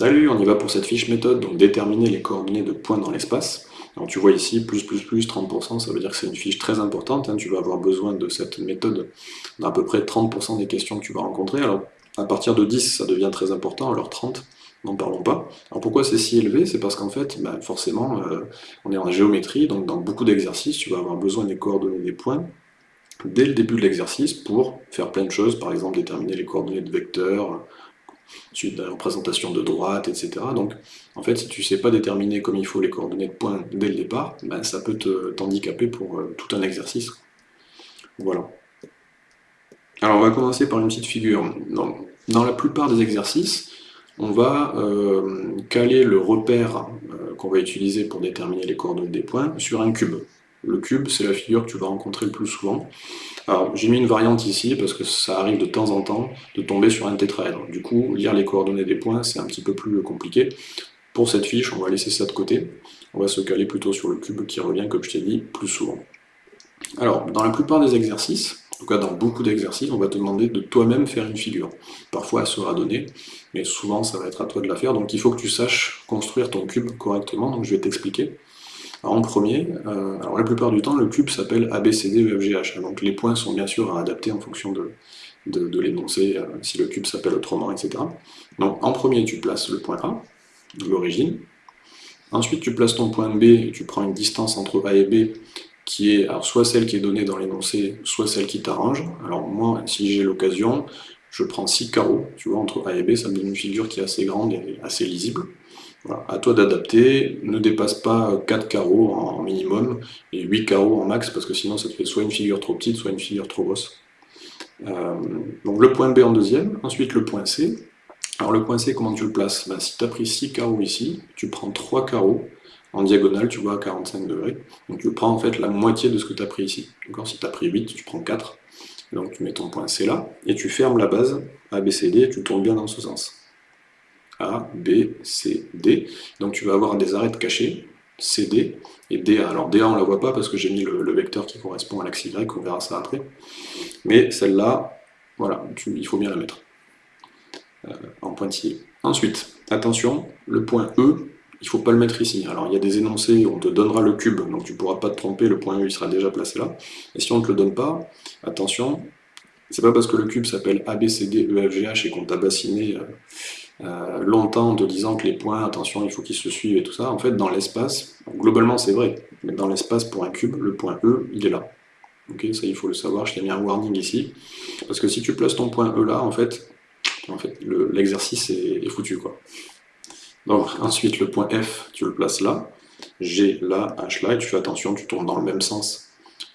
Salut, on y va pour cette fiche méthode, donc déterminer les coordonnées de points dans l'espace. Alors tu vois ici, plus plus plus 30%, ça veut dire que c'est une fiche très importante, hein. tu vas avoir besoin de cette méthode dans à peu près 30% des questions que tu vas rencontrer. Alors à partir de 10, ça devient très important, alors 30, n'en parlons pas. Alors pourquoi c'est si élevé? C'est parce qu'en fait, bah, forcément, euh, on est en géométrie, donc dans beaucoup d'exercices, tu vas avoir besoin des coordonnées des points dès le début de l'exercice pour faire plein de choses, par exemple déterminer les coordonnées de vecteurs, suite de la représentation de droite, etc. Donc, en fait, si tu ne sais pas déterminer comme il faut les coordonnées de points dès le départ, ben, ça peut t'handicaper pour euh, tout un exercice. Voilà. Alors, on va commencer par une petite figure. Dans, la plupart des exercices, on va euh, caler le repère euh, qu'on va utiliser pour déterminer les coordonnées des points sur un cube. Le cube, c'est la figure que tu vas rencontrer le plus souvent. Alors, j'ai mis une variante ici, parce que ça arrive de temps en temps de tomber sur un tétraèdre. Du coup, lire les coordonnées des points, c'est un petit peu plus compliqué. Pour cette fiche, on va laisser ça de côté. On va se caler plutôt sur le cube qui revient, comme je t'ai dit, plus souvent. Alors, dans la plupart des exercices, en tout cas dans beaucoup d'exercices, on va te demander de toi-même faire une figure. Parfois, elle sera donnée, mais souvent, ça va être à toi de la faire. Donc, il faut que tu saches construire ton cube correctement, donc je vais t'expliquer en premier, euh, la plupart du temps, le cube s'appelle ABCDEFGH, donc les points sont bien sûr à adapter en fonction de, l'énoncé, euh, si le cube s'appelle autrement, etc. Donc en premier, tu places le point A, l'origine, ensuite tu places ton point B, et tu prends une distance entre A et B, qui est soit celle qui est donnée dans l'énoncé, soit celle qui t'arrange. Alors moi, si j'ai l'occasion, je prends 6 carreaux, tu vois, entre A et B, ça me donne une figure qui est assez grande et assez lisible. Voilà, à toi d'adapter, ne dépasse pas 4 carreaux en minimum et 8 carreaux en max parce que sinon ça te fait soit une figure trop petite, soit une figure trop grosse. Euh, donc le point B en deuxième, ensuite le point C. Alors le point C, comment tu le places? Ben, Si tu as pris 6 carreaux ici, tu prends 3 carreaux en diagonale, tu vois, à 45 degrés. Donc tu prends en fait la moitié de ce que tu as pris ici. Si tu as pris 8, tu prends 4. Donc tu mets ton point C là, et tu fermes la base ABCD et tu tournes bien dans ce sens. A, B, C, D. Donc tu vas avoir des arêtes cachées, CD et DA. Alors DA on ne la voit pas parce que j'ai mis le, vecteur qui correspond à l'axe Y, on verra ça après. Mais celle-là, voilà, il faut bien la mettre euh, en pointillé. Ensuite, attention, le point E, il ne faut pas le mettre ici. Alors il y a des énoncés, on te donnera le cube, donc tu ne pourras pas te tromper, le point E il sera déjà placé là. Et si on ne te le donne pas, attention, c'est pas parce que le cube s'appelle ABCDEFGH et qu'on t'a bassiné euh, euh, longtemps en te disant que les points, attention, il faut qu'ils se suivent et tout ça. En fait, dans l'espace, globalement c'est vrai, mais dans l'espace pour un cube, le point E, il est là. Ok, ça il faut le savoir, je t'ai mis un warning ici. Parce que si tu places ton point E là, en fait, l'exercice est, foutu. Donc ensuite, le point F, tu le places là, G là, H là, et tu fais attention, tu tournes dans le même sens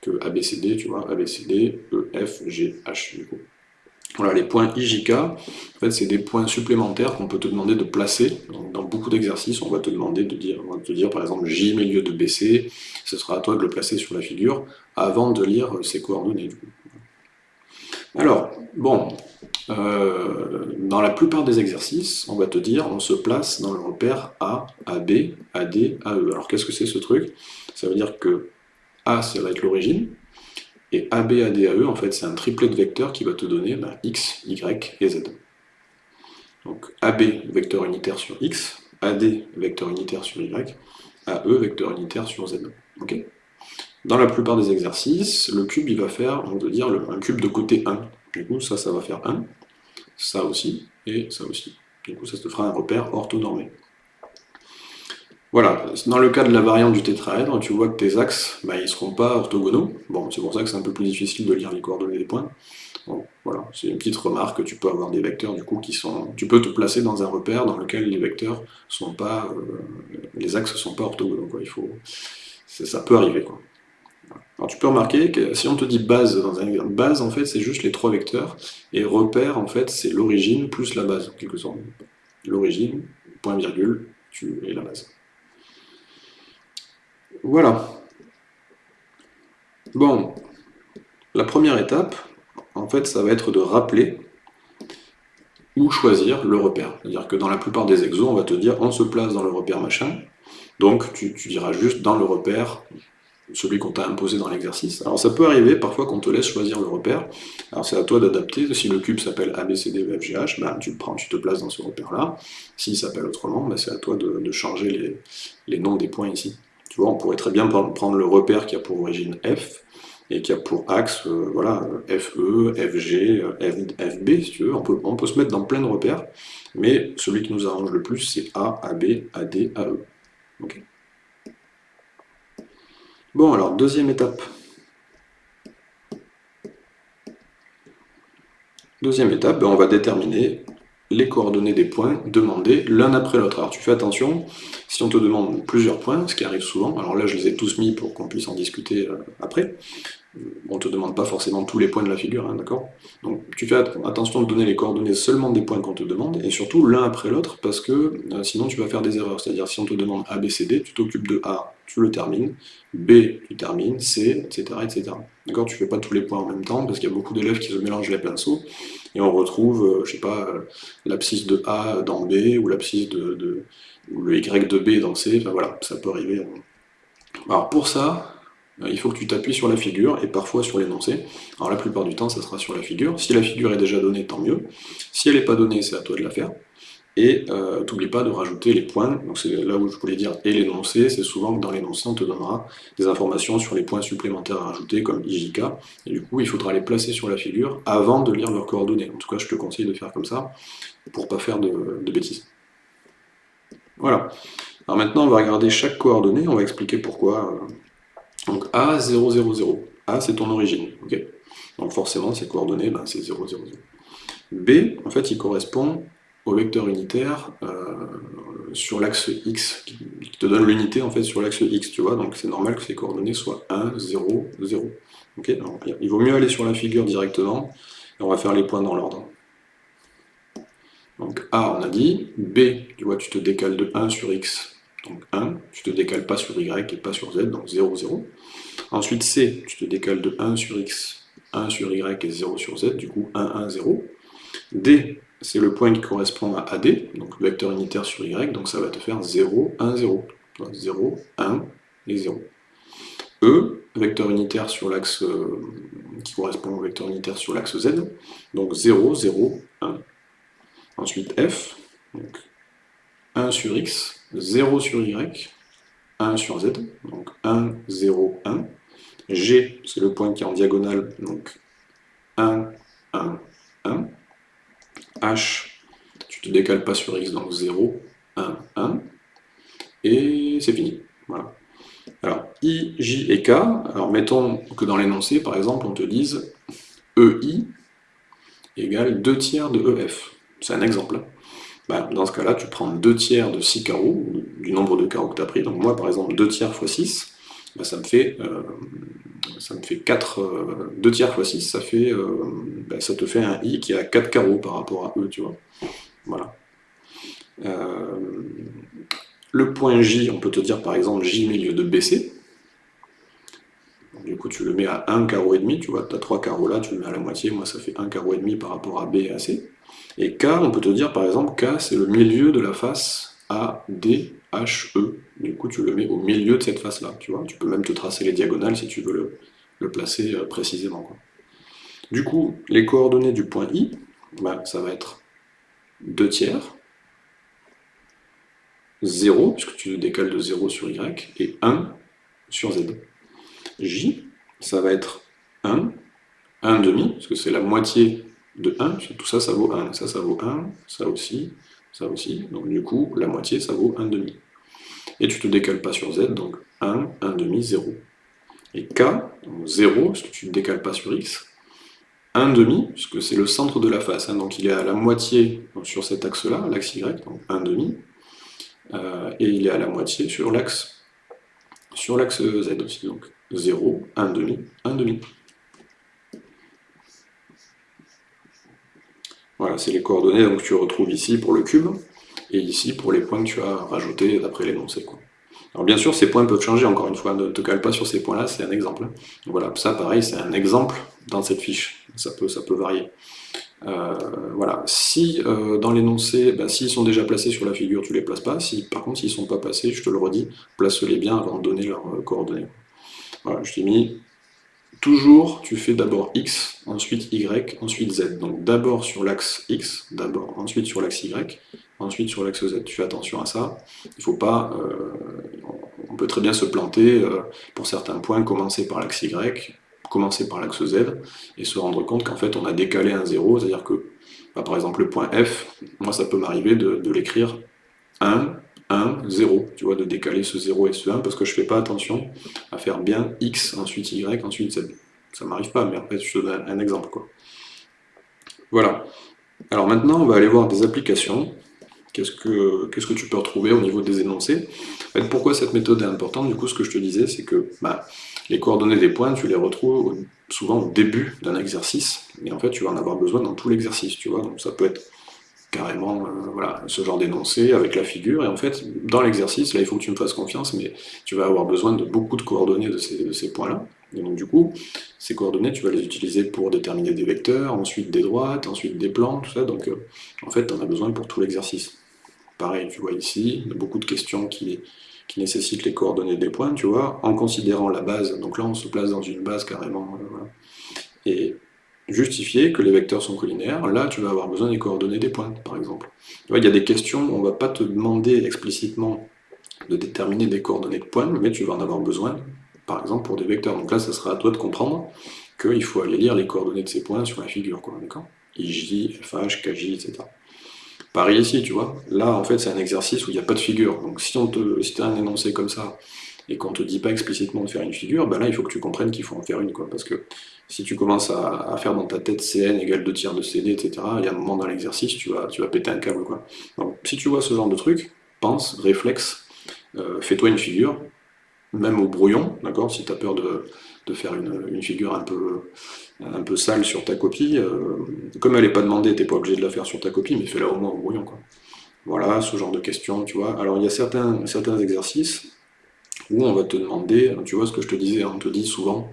que ABCD, tu vois, ABCD, E, F, G, H, du coup. Voilà, les points IJK, en fait, c'est des points supplémentaires qu'on peut te demander de placer. dans beaucoup d'exercices, on va te demander de dire, on va te dire par exemple J milieu de BC, ce sera à toi de le placer sur la figure avant de lire ces coordonnées. Alors, bon, euh, dans la plupart des exercices, on va te dire, on se place dans le repère A, AB, AD, AE. Alors qu'est-ce que c'est ce truc? Ça veut dire que A, ça va être l'origine, et ABADAE, en fait, c'est un triplet de vecteurs qui va te donner bah, x, y et z. Donc AB, vecteur unitaire sur x, AD, vecteur unitaire sur y, AE, vecteur unitaire sur z. Dans la plupart des exercices, le cube, il va faire, on va dire, un cube de côté 1. Du coup, ça, ça va faire 1, ça aussi, et ça aussi. Du coup, ça te fera un repère orthonormé. Voilà, dans le cas de la variante du tétraèdre, tu vois que tes axes, bah, ils ne seront pas orthogonaux. Bon, c'est pour ça que c'est un peu plus difficile de lire les coordonnées des points. Bon, voilà, c'est une petite remarque, tu peux avoir des vecteurs du coup qui sont... Tu peux te placer dans un repère dans lequel les vecteurs sont pas... Euh, les axes sont pas orthogonaux, quoi. Il faut... Ça peut arriver. Alors tu peux remarquer que si on te dit base dans un base, en fait, c'est juste les trois vecteurs, et repère, en fait, c'est l'origine plus la base, en quelque sorte. L'origine, point virgule, tu... et la base. Voilà. Bon, la première étape, en fait, ça va être de rappeler ou choisir le repère. C'est-à-dire que dans la plupart des exos, on va te dire on se place dans le repère machin, donc tu, diras juste dans le repère celui qu'on t'a imposé dans l'exercice. Alors ça peut arriver parfois qu'on te laisse choisir le repère, alors c'est à toi d'adapter, si le cube s'appelle ABCD ou FGH, ben, tu le prends, tu te places dans ce repère-là, s'il s'appelle autrement, ben, c'est à toi de, changer les, noms des points ici. On pourrait très bien prendre le repère qui a pour origine F, et qui a pour axe, euh, voilà, FE, FG, FB, si tu veux, on peut, se mettre dans plein de repères, mais celui qui nous arrange le plus, c'est A, AB, AD, AE. Ok Bon, alors, deuxième étape. Deuxième étape, ben, on va déterminer les coordonnées des points demandés l'un après l'autre. Alors tu fais attention, si on te demande plusieurs points, ce qui arrive souvent, alors là je les ai tous mis pour qu'on puisse en discuter euh, après, on ne te demande pas forcément tous les points de la figure, hein, d'accord? Donc tu fais attention de donner les coordonnées seulement des points qu'on te demande, et surtout l'un après l'autre, parce que euh, sinon tu vas faire des erreurs. C'est-à-dire si on te demande A, B, C, D, tu t'occupes de A, tu le termines, B, tu termines, C, etc. etc. D'accord? Tu fais pas tous les points en même temps, parce qu'il y a beaucoup d'élèves qui se mélangent les pinceaux, et on retrouve, euh, je sais pas, euh, l'abscisse de A dans B, ou l'abscisse de, ou le Y de B dans C, enfin voilà, ça peut arriver. Alors pour ça, il faut que tu t'appuies sur la figure et parfois sur l'énoncé. Alors la plupart du temps, ça sera sur la figure. Si la figure est déjà donnée, tant mieux. Si elle n'est pas donnée, c'est à toi de la faire. Et euh, pas de rajouter les points, donc c'est là où je voulais dire et l'énoncé, c'est souvent que dans l'énoncé on te donnera des informations sur les points supplémentaires à rajouter, comme IJK, et du coup il faudra les placer sur la figure avant de lire leurs coordonnées. En tout cas je te conseille de faire comme ça, pour pas faire de, de bêtises. Voilà. Alors maintenant on va regarder chaque coordonnée, on va expliquer pourquoi euh, donc A, 0, 0, 0. A, c'est ton origine. Donc forcément, ces coordonnées, ben, c'est 0, 0, 0. B, en fait, il correspond au vecteur unitaire euh, sur l'axe x, qui te donne l'unité en fait sur l'axe x, tu vois, donc c'est normal que ces coordonnées soient 1, 0, 0. ok? Donc, il vaut mieux aller sur la figure directement, et on va faire les points dans l'ordre. Donc A, on a dit, B, tu vois, tu te décales de 1 sur x, donc 1, tu te décales pas sur y et pas sur z, donc 0, 0. Ensuite C, tu te décales de 1 sur x, 1 sur y et 0 sur z, du coup 1, 1, 0. D, c'est le point qui correspond à AD, donc vecteur unitaire sur y, donc ça va te faire 0, 1, 0. 0, 1 et 0. E, vecteur unitaire sur l'axe euh, qui correspond au vecteur unitaire sur l'axe z, donc 0, 0, 1. Ensuite F, donc 1 sur x, 0 sur y, 1 sur z, donc 1, 0, 1. G, c'est le point qui est en diagonale, donc 1, 1, 1. H, tu te décales pas sur x, donc 0, 1, 1. Et c'est fini. Voilà. Alors, I, J et K, alors mettons que dans l'énoncé, par exemple, on te dise EI égale 2 tiers de EF. C'est un exemple. Bah, dans ce cas-là, tu prends 2 tiers de 6 carreaux, du nombre de carreaux que tu as pris. Donc moi, par exemple, 2 tiers fois 6, bah, ça, me fait, euh, ça me fait 4... 2 euh, tiers fois 6, ça, fait, euh, bah, ça te fait un i qui a 4 carreaux par rapport à e, tu vois. Voilà. le point j, on peut te dire par exemple j milieu de bc. Du coup, tu le mets à 1 carreau et demi, tu vois, tu as 3 carreaux là, tu le mets à la moitié, moi ça fait 1 carreau et demi par rapport à b et à c. Et K, on peut te dire par exemple, K c'est le milieu de la face A, D, H, E. Du coup, tu le mets au milieu de cette face-là, tu vois. Tu peux même te tracer les diagonales si tu veux le, placer euh, précisément. Du coup, les coordonnées du point I, bah, ça va être 2 tiers, 0, puisque tu décales de 0 sur Y, et 1 sur Z. J, ça va être 1, 1 demi, parce que c'est la moitié de 1, tout ça, ça vaut 1, ça, ça vaut 1, ça aussi, ça aussi, donc du coup, la moitié, ça vaut 1,5. Et tu ne te décales pas sur z, donc 1, 1,5, 0. Et k, donc 0, puisque tu ne te décales pas sur x, 1,5, puisque c'est le centre de la face, hein. donc il est à la moitié sur cet axe-là, l'axe y, donc 1,5, euh, et il est à la moitié sur l'axe sur l'axe z aussi, donc 0, 1,5, 1,5. Voilà, c'est les coordonnées que tu retrouves ici pour le cube, et ici pour les points que tu as rajoutés d'après l'énoncé. Alors bien sûr, ces points peuvent changer, encore une fois, ne te cale pas sur ces points-là, c'est un exemple. Voilà, ça pareil, c'est un exemple dans cette fiche, ça peut, varier. Euh, voilà, si euh, dans l'énoncé, bah, s'ils sont déjà placés sur la figure, tu les places pas, si par contre s'ils sont pas passés, je te le redis, place-les bien avant de donner leurs euh, coordonnées. Voilà, je t'ai mis toujours, tu fais d'abord x, ensuite y, ensuite z. Donc d'abord sur l'axe x, d'abord, ensuite sur l'axe y, ensuite sur l'axe z. Tu fais attention à ça. Il faut pas... Euh, on peut très bien se planter euh, pour certains points, commencer par l'axe y, commencer par l'axe z, et se rendre compte qu'en fait on a décalé un 0, c'est-à-dire que, bah, par exemple le point f, moi ça peut m'arriver de, l'écrire 1, 1, 0, tu vois, de décaler ce 0 et ce 1, parce que je fais pas attention à faire bien x, ensuite y, ensuite z. Ça m'arrive pas, mais en fait je te donne un exemple. Quoi. Voilà. Alors maintenant, on va aller voir des applications. Qu'est-ce que, tu peux retrouver au niveau des énoncés? Pourquoi cette méthode est importante? Du coup, ce que je te disais, c'est que bah, les coordonnées des points, tu les retrouves souvent au début d'un exercice, mais en fait, tu vas en avoir besoin dans tout l'exercice, tu vois. Donc ça peut être carrément euh, ce genre d'énoncé avec la figure, et en fait, dans l'exercice, là, il faut que tu me fasses confiance, mais tu vas avoir besoin de beaucoup de coordonnées de ces, points-là. Et donc du coup, ces coordonnées, tu vas les utiliser pour déterminer des vecteurs, ensuite des droites, ensuite des plans, tout ça, donc euh, en fait, tu en as besoin pour tout l'exercice. Pareil, tu vois ici, beaucoup de questions qui, qui nécessitent les coordonnées des points, tu vois, en considérant la base, donc là on se place dans une base carrément, euh, et justifier que les vecteurs sont collinaires, là tu vas avoir besoin des coordonnées des points, par exemple. Il y a des questions, on ne va pas te demander explicitement de déterminer des coordonnées de points, mais tu vas en avoir besoin, par exemple, pour des vecteurs. Donc là, ça sera à toi de comprendre qu'il faut aller lire les coordonnées de ces points sur la figure, quoi, d'accord? IJ, FH, KJ, etc. Pareil ici, tu vois. Là, en fait, c'est un exercice où il n'y a pas de figure. Donc si, on te, si tu as un énoncé comme ça, et qu'on ne te dit pas explicitement de faire une figure, ben là, il faut que tu comprennes qu'il faut en faire une, quoi. Parce que si tu commences à, faire dans ta tête Cn égale 2 tiers de CD, etc., il y a un moment dans l'exercice, tu vas, tu vas péter un câble, quoi. Donc, si tu vois ce genre de truc, pense, réflexe, euh, fais-toi une figure, même au brouillon, d'accord, si tu as peur de, faire une, figure un peu, un peu sale sur ta copie, euh, comme elle n'est pas demandée, tu n'es pas obligé de la faire sur ta copie, mais fais-la au moins au brouillon, quoi. Voilà, ce genre de questions, tu vois. Alors, il y a certains, certains exercices où on va te demander, tu vois ce que je te disais, on te dit souvent,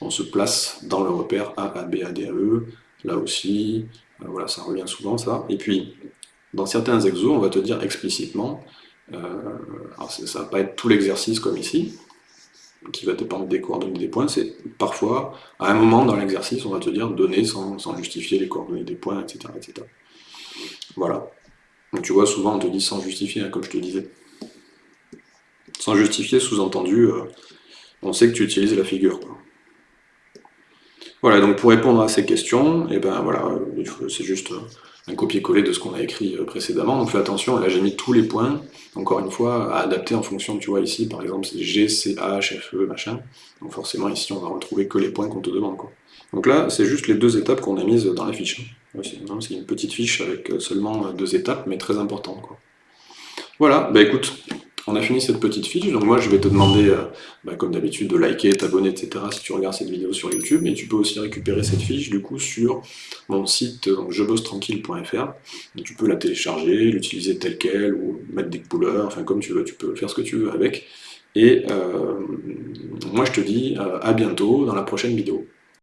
on se place dans le repère A, A, B, A, D, A, E, là aussi, euh, voilà, ça revient souvent ça. Et puis, dans certains exos, on va te dire explicitement, euh, alors ça va pas être tout l'exercice comme ici, qui va dépendre des coordonnées des points, c'est parfois, à un moment dans l'exercice, on va te dire donner sans, justifier les coordonnées des points, etc. etc. Voilà. Donc tu vois, souvent on te dit sans justifier, hein, comme je te disais. Sans justifier, sous-entendu, euh, on sait que tu utilises la figure. Voilà, donc pour répondre à ces questions, et eh ben voilà, c'est juste un copier-coller de ce qu'on a écrit euh, précédemment. Donc fais attention, là j'ai mis tous les points, encore une fois, à adapter en fonction, tu vois ici, par exemple, c'est G, C, H, F, E, machin. Donc forcément, ici, on va retrouver que les points qu'on te demande. Donc là, c'est juste les deux étapes qu'on a mises dans la fiche. C'est une petite fiche avec seulement deux étapes, mais très importante. Voilà, bah écoute, on a fini cette petite fiche, donc moi je vais te demander, euh, bah, comme d'habitude, de liker, t'abonner, etc. si tu regardes cette vidéo sur YouTube, mais tu peux aussi récupérer cette fiche du coup sur mon site jebossetranquille.fr. Tu peux la télécharger, l'utiliser telle quelle, ou mettre des couleurs, enfin comme tu veux, tu peux faire ce que tu veux avec. Et euh, moi je te dis euh, à bientôt dans la prochaine vidéo.